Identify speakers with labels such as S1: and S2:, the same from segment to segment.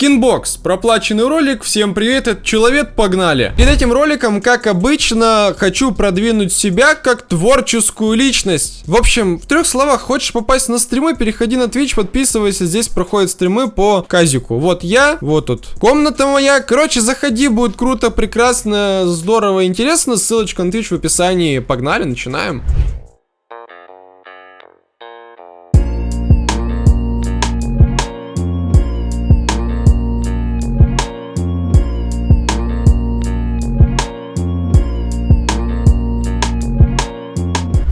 S1: Skinbox, проплаченный ролик, всем привет, это человек, погнали. Перед этим роликом, как обычно, хочу продвинуть себя как творческую личность. В общем, в трех словах, хочешь попасть на стримы, переходи на Twitch, подписывайся, здесь проходят стримы по казику. Вот я, вот тут комната моя, короче, заходи, будет круто, прекрасно, здорово, интересно, ссылочка на Twitch в описании, погнали, начинаем.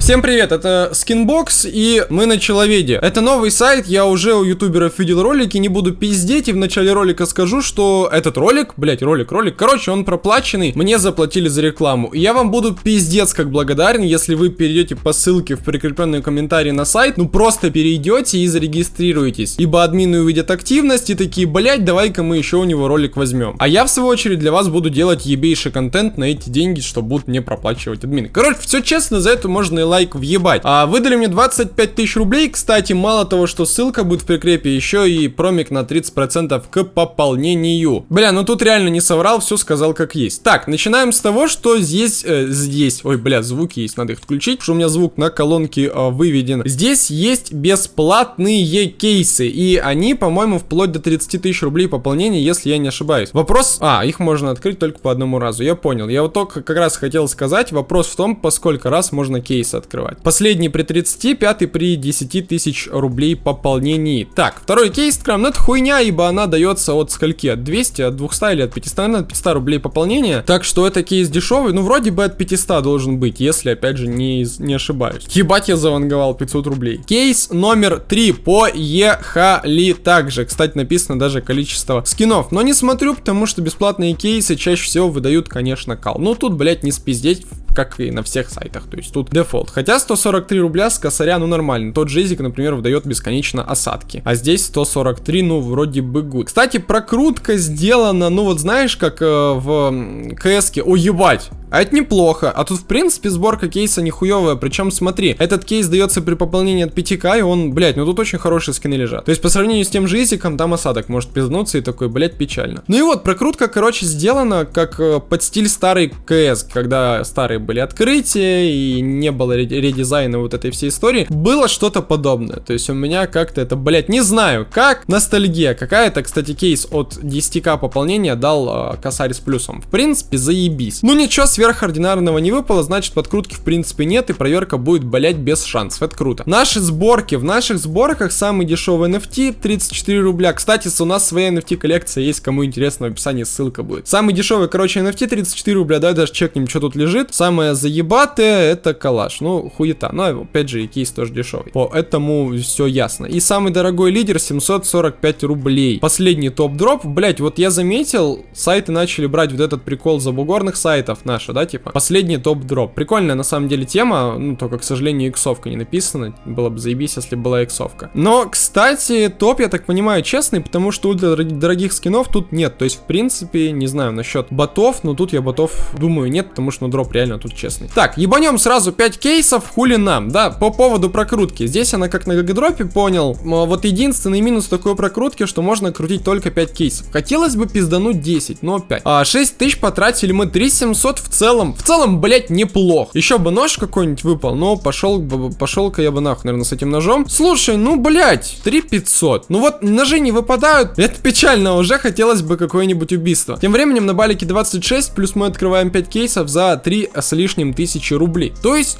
S1: Всем привет, это Skinbox и мы на Человеде. Это новый сайт, я уже у ютуберов видел ролики, не буду пиздеть и в начале ролика скажу, что этот ролик, блять, ролик, ролик, короче, он проплаченный, мне заплатили за рекламу. И я вам буду пиздец как благодарен, если вы перейдете по ссылке в прикрепленные комментарии на сайт, ну просто перейдете и зарегистрируетесь. Ибо админы увидят активность и такие, блять, давай-ка мы еще у него ролик возьмем. А я в свою очередь для вас буду делать ебейший контент на эти деньги, что будут мне проплачивать админы. Короче, все честно, за это можно и лайк лайк въебать. А выдали мне 25 тысяч рублей. Кстати, мало того, что ссылка будет в прикрепе, еще и промик на 30% к пополнению. Бля, ну тут реально не соврал, все сказал как есть. Так, начинаем с того, что здесь, э, здесь, ой, бля, звуки есть, надо их включить, потому что у меня звук на колонке э, выведен. Здесь есть бесплатные кейсы, и они, по-моему, вплоть до 30 тысяч рублей пополнения, если я не ошибаюсь. Вопрос, а, их можно открыть только по одному разу, я понял. Я вот только как раз хотел сказать, вопрос в том, по сколько раз можно кейсы открыть открывать. Последний при 30, пятый при 10 тысяч рублей пополнении. Так, второй кейс откроем. Ну это хуйня, ибо она дается от скольки? От 200, от 200 или от 500? Наверное, от 500 рублей пополнения. Так что это кейс дешевый. Ну вроде бы от 500 должен быть, если опять же не, не ошибаюсь. Ебать я заванговал 500 рублей. Кейс номер 3. Поехали также. Кстати, написано даже количество скинов. Но не смотрю, потому что бесплатные кейсы чаще всего выдают, конечно, кал. Ну тут, блять, не спиздеть как и на всех сайтах, то есть тут дефолт. Хотя 143 рубля с косаря, ну нормально. Тот же Изик, например, выдает бесконечно осадки. А здесь 143, ну вроде бы good. Кстати, прокрутка сделана, ну вот знаешь, как э, в КСке. О, ебать! А это неплохо. А тут, в принципе, сборка кейса нихуевая. Причем, смотри, этот кейс дается при пополнении от 5к, и он, блядь, ну тут очень хорошие скины лежат. То есть, по сравнению с тем же Изиком, там осадок может пизнуться и такой, блядь, печально. Ну и вот, прокрутка, короче, сделана как э, под стиль старый КС, когда старые были открытия и не было редизайна вот этой всей истории. Было что-то подобное. То есть, у меня как-то это, блядь, не знаю, как ностальгия какая-то. Кстати, кейс от 10к пополнения дал э, косарь с плюсом. В принципе, заебись. Ну ничего, сверхординарного не выпало, значит подкрутки в принципе нет и проверка будет болеть без шансов. Это круто. Наши сборки. В наших сборках самый дешевый NFT 34 рубля. Кстати, у нас своя NFT коллекция есть, кому интересно, в описании ссылка будет. Самый дешевый, короче, NFT 34 рубля. Давай даже чекнем, что тут лежит. Самое заебатое это калаш. Ну, хуета. Но опять же, и кейс тоже дешевый. Поэтому все ясно. И самый дорогой лидер 745 рублей. Последний топ-дроп. Блять, вот я заметил, сайты начали брать вот этот прикол забугорных сайтов наших дальше, да, типа. Последний TopDrop. Прикольная, на самом деле, тема, ну, только, к сожалению, иксовка не написана. Было бы заебись, если была иксовка. Но, кстати, топ, я так понимаю, честный, потому что ультра дорогих скинов тут нет. То есть, в принципе, не знаю насчет ботов, но тут я ботов, думаю, нет, потому что ну, дроп реально тут честный. Так, ебанем сразу 5 кейсов, хули нам, да, по поводу прокрутки. Здесь она как на гагадропе понял. Вот единственный минус такой прокрутки, что можно крутить только 5 кейсов. Хотелось бы пиздануть 10, но 5. А 6 тысяч потратили мы 3700 в целом, в целом, блять, неплохо. Еще бы нож какой-нибудь выпал, но пошел, пошел-ка я бы нахуй, наверное, с этим ножом. Слушай, ну, блять, 3500. Ну вот, ножи не выпадают, это печально, уже хотелось бы какое-нибудь убийство. Тем временем на балике 26, плюс мы открываем 5 кейсов за 3 с лишним тысячи рублей. То есть,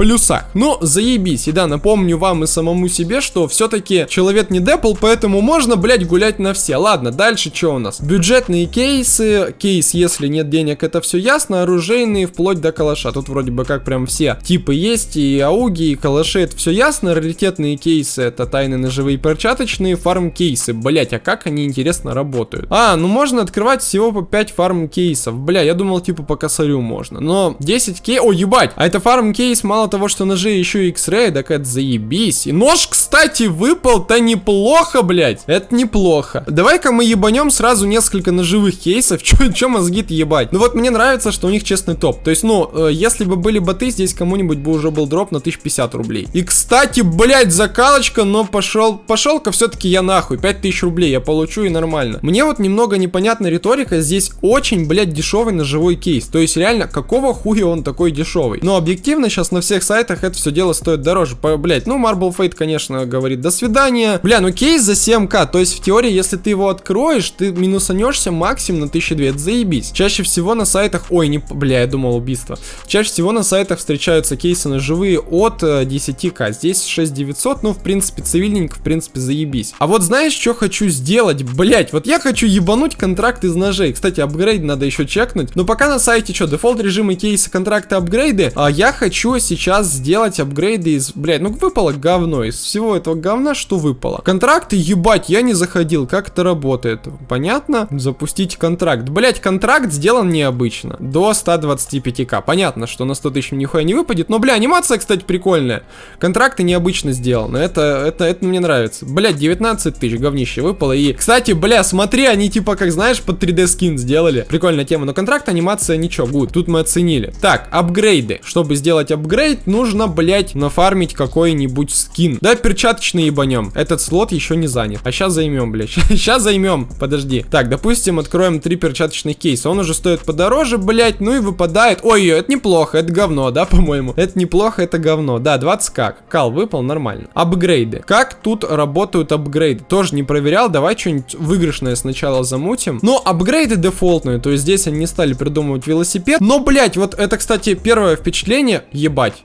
S1: плюсах. Ну, заебись. И да, напомню вам и самому себе, что все-таки человек не депл, поэтому можно, блять, гулять на все. Ладно, дальше что у нас? Бюджетные кейсы. Кейс, если нет денег, это все ясно. Оружейные, вплоть до калаша. Тут вроде бы как прям все типы есть. И ауги, и калаши, это все ясно. Раритетные кейсы, это тайны ножевые перчаточные. Фарм кейсы. Блять, а как они интересно работают? А, ну можно открывать всего по 5 фарм кейсов. Бля, я думал типа по косарю можно. Но 10 кей... О, ебать! А это фарм кейс мало того, что ножи еще и X-Ray, так это заебись. И нож, кстати, выпал-то неплохо, блядь. Это неплохо. Давай-ка мы ебанем сразу несколько ножевых кейсов. Че, че мозги-то ебать? Ну вот мне нравится, что у них честный топ. То есть, ну, э, если бы были боты, здесь кому-нибудь бы уже был дроп на 1050 рублей. И, кстати, блядь, закалочка, но пошел, пошел-ка все-таки я нахуй. 5000 рублей я получу и нормально. Мне вот немного непонятна риторика. Здесь очень, блядь, дешевый ножевой кейс. То есть, реально, какого хуя он такой дешевый? Но объективно сейчас на всех сайтах это все дело стоит дороже. По, блядь, ну, Marble Fate, конечно, говорит до свидания. Бля, ну кейс за 7к. То есть, в теории, если ты его откроешь, ты минусанешься максимум на 1200. Это заебись. Чаще всего на сайтах... Ой, не... Бля, я думал убийство. Чаще всего на сайтах встречаются кейсы ножевые от 10к. Э, Здесь 6900, ну, в принципе, цивильненько, в принципе, заебись. А вот знаешь, что хочу сделать? Блять, вот я хочу ебануть контракт из ножей. Кстати, апгрейд надо еще чекнуть. Но пока на сайте что, дефолт режимы кейсы, контракты, апгрейды. А я хочу сейчас сделать апгрейды из... Блять, ну выпало говно. Из всего этого говна что выпало? Контракты, ебать, я не заходил. Как это работает? Понятно? Запустить контракт. Блять, контракт сделан необычно. До 125к. Понятно, что на 100 тысяч нихуя не выпадет. Но, бля, анимация, кстати, прикольная. Контракты необычно сделаны. Это, это, это мне нравится. Блять, 19 тысяч говнище выпало. И, кстати, бля, смотри, они типа, как знаешь, под 3D скин сделали. Прикольная тема. Но контракт, анимация, ничего, гуд. Тут мы оценили. Так, апгрейды. Чтобы сделать апгрейд, нужно, блять, нафармить какой-нибудь скин. Да, перчаточный ебанем. Этот слот еще не занят. А сейчас займем, блять. Сейчас займем. Подожди. Так, допустим, откроем три перчаточных кейса. Он уже стоит подороже, блять. Ну и выпадает. Ой, это неплохо. Это говно, да, по-моему? Это неплохо, это говно. Да, 20 как. Кал выпал, нормально. Апгрейды. Как тут работают апгрейды? Тоже не проверял. Давай что-нибудь выигрышное сначала замутим. Но апгрейды дефолтные. То есть здесь они не стали придумывать велосипед. Но, блять, вот это, кстати, первое впечатление. Ебать.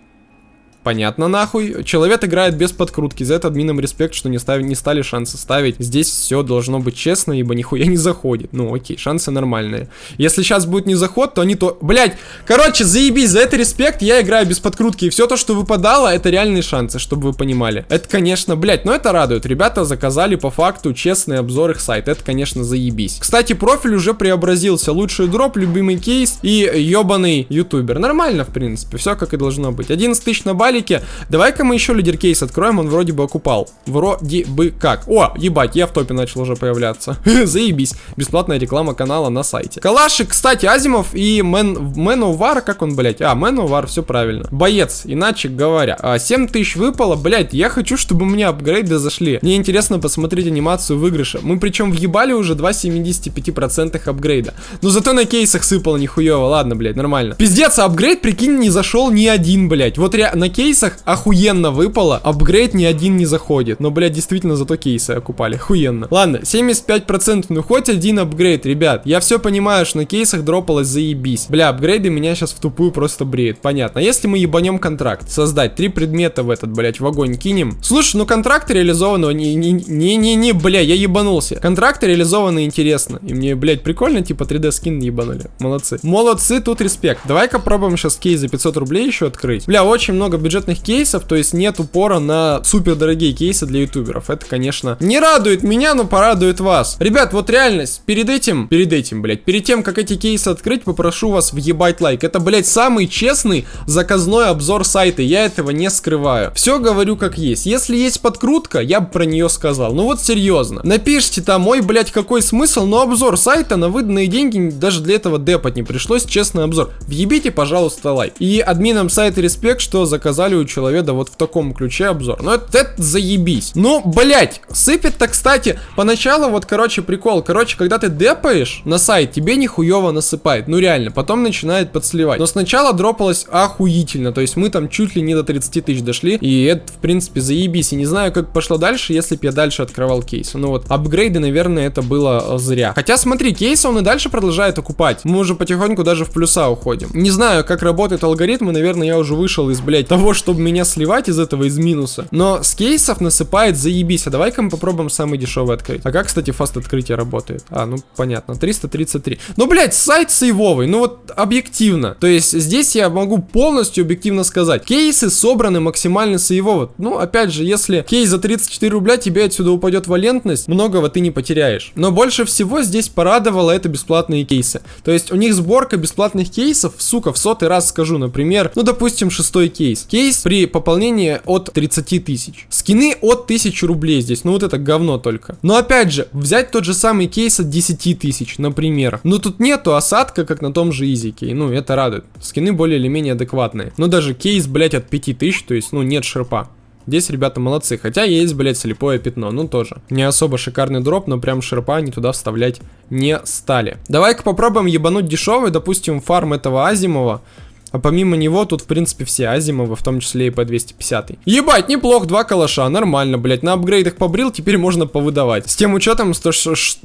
S1: Понятно нахуй. Человек играет без подкрутки. За это админам респект, что не, ставили, не стали шансы ставить. Здесь все должно быть честно, ибо нихуя не заходит. Ну окей, шансы нормальные. Если сейчас будет не заход, то они то... Блять, короче, заебись, за это респект. Я играю без подкрутки. И все то, что выпадало, это реальные шансы, чтобы вы понимали. Это, конечно, блять, но это радует. Ребята заказали по факту честный обзор их сайта. Это, конечно, заебись. Кстати, профиль уже преобразился. Лучший дроп, любимый кейс и ебаный ютубер. Нормально, в принципе. Все как и должно быть. 11 тысяч на бале ролике. Давай-ка мы еще лидер кейс откроем, он вроде бы окупал. Вроде бы как. О, ебать, я в топе начал уже появляться. Заебись. Бесплатная реклама канала на сайте. Калашик, кстати, Asiimov и Man, Man-o'-war, как он, блять? А, Man-o'-war, все правильно. Боец, иначе говоря. А, 7 тысяч выпало, блять, я хочу, чтобы у меня апгрейды зашли. Мне интересно посмотреть анимацию выигрыша. Мы причем въебали уже 2,75% апгрейда. Но зато на кейсах сыпало нихуево. Ладно, блять, нормально. Пиздец, апгрейд, прикинь, не зашел ни один, блять. Вот на кейс кейсах охуенно выпало. Апгрейд ни один не заходит. Но, блядь, действительно зато кейсы окупали. Охуенно. Ладно, 75%. Ну, хоть один апгрейд, ребят. Я все понимаю, что на кейсах дропалось заебись. Бля, апгрейды меня сейчас в тупую просто бреют. Понятно. Если мы ебанем контракт, создать три предмета в этот, блядь, в огонь кинем. Слушай, ну контракт реализованного не-не-не, бля, я ебанулся. Контракты реализованы интересно. И мне, блядь, прикольно, типа 3D скин ебанули. Молодцы. Молодцы, тут респект. Давай-ка пробуем сейчас кейс за 500 рублей еще открыть. Бля, очень много бюджета бюджетных кейсов, то есть нет упора на супер дорогие кейсы для ютуберов. Это, конечно, не радует меня, но порадует вас. Ребят, вот реальность, перед этим, перед этим, блядь, перед тем, как эти кейсы открыть, попрошу вас въебать лайк. Это, блядь, самый честный заказной обзор сайта, я этого не скрываю. Все говорю как есть. Если есть подкрутка, я бы про нее сказал. Ну вот серьезно. Напишите там, ой, блядь, какой смысл, но обзор сайта на выданные деньги даже для этого депать не пришлось, честный обзор. Въебите, пожалуйста, лайк. И админам сайта респект, что заказали показали у человека вот в таком ключе обзор. Ну, это, это заебись. Ну, блять, сыпет-то, кстати, поначалу вот, короче, прикол. Короче, когда ты депаешь на сайт, тебе нихуево насыпает. Ну, реально, потом начинает подсливать. Но сначала дропалось охуительно. То есть мы там чуть ли не до 30 тысяч дошли. И это, в принципе, заебись. И не знаю, как пошло дальше, если бы я дальше открывал кейсы. Ну вот, апгрейды, наверное, это было э, зря. Хотя, смотри, кейсы он и дальше продолжает окупать. Мы уже потихоньку даже в плюса уходим. Не знаю, как работают алгоритмы. Наверное, я уже вышел из, блядь, того, чтобы меня сливать из этого, из минуса. Но с кейсов насыпает заебись. А давай-ка мы попробуем самый дешевый открыть. А как, кстати, фаст открытие работает? А, ну понятно, 333. Ну, блядь, сайт сейвовый, ну вот объективно. То есть здесь я могу полностью объективно сказать. Кейсы собраны максимально сейвово. Ну, опять же, если кейс за 34 рубля, тебе отсюда упадет валентность, многого ты не потеряешь. Но больше всего здесь порадовало это бесплатные кейсы. То есть у них сборка бесплатных кейсов, сука, в сотый раз скажу, например, ну, допустим, шестой кейс Кейс при пополнении от 30 тысяч. Скины от 1000 рублей здесь, ну вот это говно только. Но опять же, взять тот же самый кейс от 10 тысяч, например. Ну тут нету осадка, как на том же изике, ну это радует. Скины более или менее адекватные. Но даже кейс, блять, от 5000, то есть, ну нет шерпа. Здесь ребята молодцы, хотя есть, блять, слепое пятно, ну тоже. Не особо шикарный дроп, но прям шерпа они туда вставлять не стали. Давай-ка попробуем ебануть дешевый, допустим, фарм этого Азимова. А помимо него тут, в принципе, все Азимовы, в том числе и по 250. Ебать, неплохо, два калаша, нормально, блять. На апгрейдах побрил, теперь можно повыдавать. С тем учетом, 100,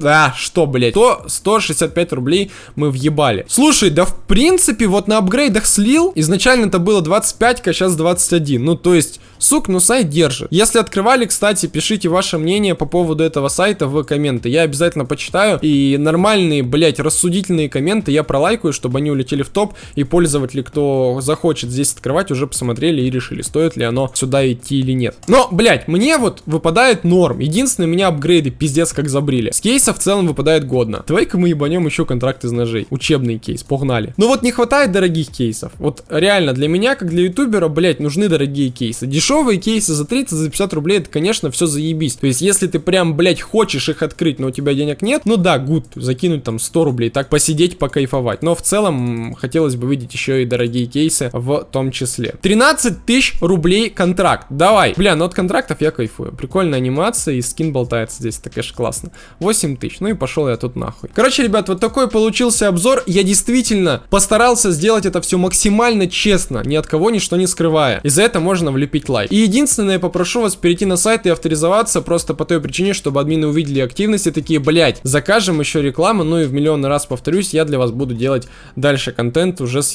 S1: а, что, блять, то 165 рублей мы въебали. Слушай, да в принципе, вот на апгрейдах слил, изначально это было 25, а сейчас 21. Ну, то есть, сук, ну сайт держит. Если открывали, кстати, пишите ваше мнение по поводу этого сайта в комменты. Я обязательно почитаю. И нормальные, блять, рассудительные комменты я пролайкаю, чтобы они улетели в топ. И пользователи, кто кто захочет здесь открывать, уже посмотрели и решили, стоит ли оно сюда идти или нет. Но, блять, мне вот выпадает норм. Единственное, меня апгрейды пиздец как забрили. С кейса в целом выпадает годно. Давай-ка мы ебанем еще контракт из ножей. Учебный кейс, погнали. Но вот не хватает дорогих кейсов. Вот реально, для меня, как для ютубера, блять, нужны дорогие кейсы. Дешевые кейсы за 30, за 50 рублей, это, конечно, все заебись. То есть, если ты прям, блять, хочешь их открыть, но у тебя денег нет, ну да, гуд, закинуть там 100 рублей, так посидеть, покайфовать. Но в целом, хотелось бы видеть еще и дорогие дорогие кейсы в том числе. 13 тысяч рублей контракт. Давай. Бля, ну от контрактов я кайфую. Прикольная анимация и скин болтается здесь. Это, конечно, классно. 8 тысяч. Ну и пошел я тут нахуй. Короче, ребят, вот такой получился обзор. Я действительно постарался сделать это все максимально честно, ни от кого ничто не скрывая. И за это можно влепить лайк. И единственное, я попрошу вас перейти на сайт и авторизоваться просто по той причине, чтобы админы увидели активности такие, блять, закажем еще рекламу, ну и в миллион раз повторюсь, я для вас буду делать дальше контент уже с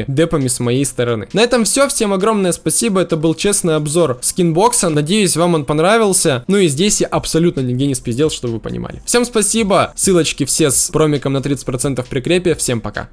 S1: ёбнутыми депами с моей стороны. На этом все, всем огромное спасибо, это был честный обзор скинбокса, надеюсь вам он понравился, ну и здесь я абсолютно нигде не спиздел, чтобы вы понимали. Всем спасибо, ссылочки все с промиком на 30% прикрепе, всем пока.